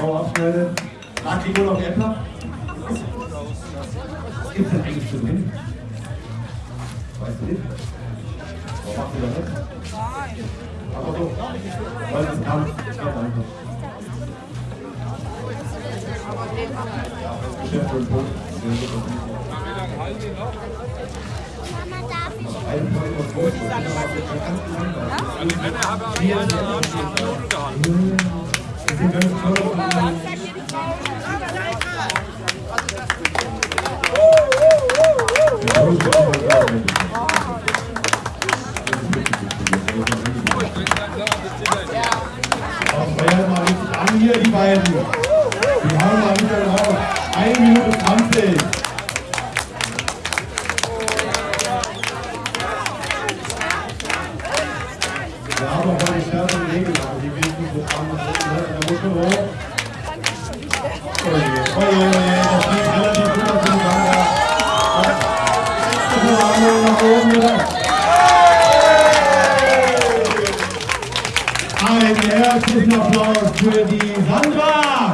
Bau abschneiden. Mag die noch Äppler? Was gibt's denn eigentlich für Wind? Weißt du nicht? Warum macht ihr das nicht? Aber so. Weil es kann. Geht einfach. Geschäft und Punkt. Mama, darf ich? Ein Point und Punkt. Das ist Die Männer haben alle haben schon Minuten gehalten. Wir haben mal die stärkeren Regeln, die will 되시고 I am asking applause to the Zanzibar.